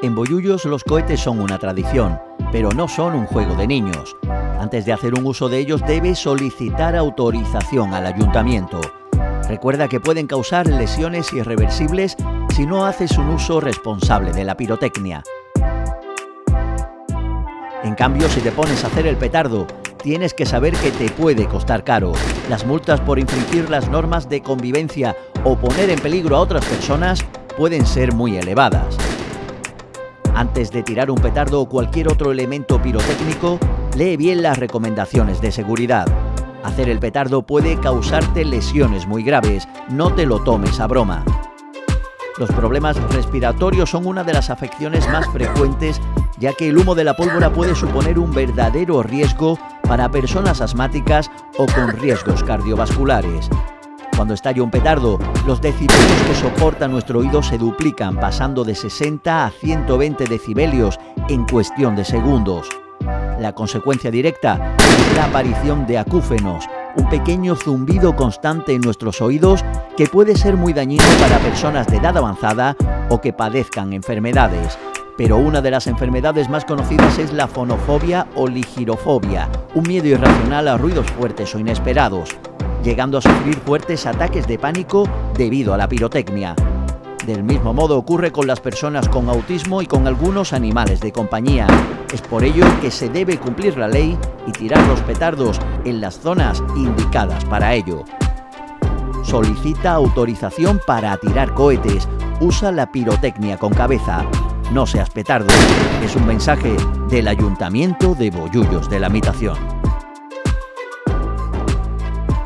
En Bollullos los cohetes son una tradición, pero no son un juego de niños. Antes de hacer un uso de ellos debes solicitar autorización al ayuntamiento. Recuerda que pueden causar lesiones irreversibles si no haces un uso responsable de la pirotecnia. En cambio, si te pones a hacer el petardo, tienes que saber que te puede costar caro. Las multas por infringir las normas de convivencia o poner en peligro a otras personas pueden ser muy elevadas. Antes de tirar un petardo o cualquier otro elemento pirotécnico, lee bien las recomendaciones de seguridad. Hacer el petardo puede causarte lesiones muy graves, no te lo tomes a broma. Los problemas respiratorios son una de las afecciones más frecuentes ya que el humo de la pólvora puede suponer un verdadero riesgo para personas asmáticas o con riesgos cardiovasculares. Cuando estalla un petardo, los decibelios que soporta nuestro oído se duplican, pasando de 60 a 120 decibelios en cuestión de segundos. La consecuencia directa es la aparición de acúfenos, un pequeño zumbido constante en nuestros oídos que puede ser muy dañino para personas de edad avanzada o que padezcan enfermedades. Pero una de las enfermedades más conocidas es la fonofobia o ligirofobia, un miedo irracional a ruidos fuertes o inesperados, llegando a sufrir fuertes ataques de pánico debido a la pirotecnia. Del mismo modo ocurre con las personas con autismo y con algunos animales de compañía. Es por ello que se debe cumplir la ley y tirar los petardos en las zonas indicadas para ello. Solicita autorización para tirar cohetes. Usa la pirotecnia con cabeza. No seas petardo. Es un mensaje del Ayuntamiento de Bollullos de la Mitación.